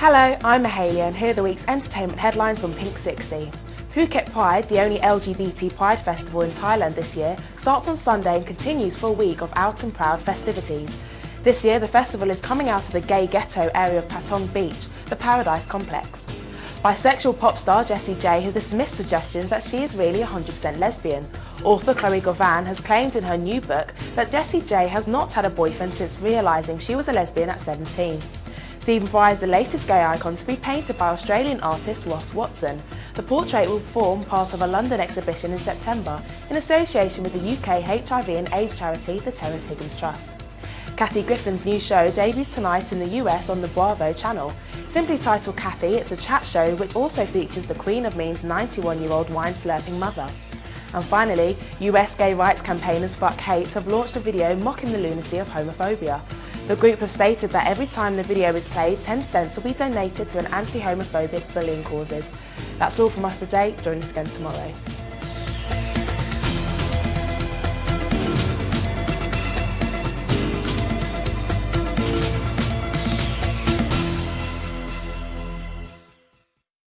Hello, I'm Mahalia and here are the week's entertainment headlines from Pink 60. Phuket Pride, the only LGBT Pride festival in Thailand this year, starts on Sunday and continues for a week of out and proud festivities. This year, the festival is coming out of the gay ghetto area of Patong Beach, the Paradise Complex. Bisexual pop star Jessie J has dismissed suggestions that she is really 100% lesbian. Author Chloe Govan has claimed in her new book that Jessie J has not had a boyfriend since realising she was a lesbian at 17. Stephen Fry is the latest gay icon to be painted by Australian artist Ross Watson. The portrait will form part of a London exhibition in September in association with the UK HIV and AIDS charity the Terence Higgins Trust. Kathy Griffin's new show debuts tonight in the US on the Bravo channel. Simply titled Kathy, it's a chat show which also features the Queen of Mean's 91-year-old wine-slurping mother. And finally, US gay rights campaigners Fuck Hate have launched a video mocking the lunacy of homophobia. The group have stated that every time the video is played, 10 cents will be donated to an anti-homophobic bullying causes. That's all from us today. Join us again tomorrow.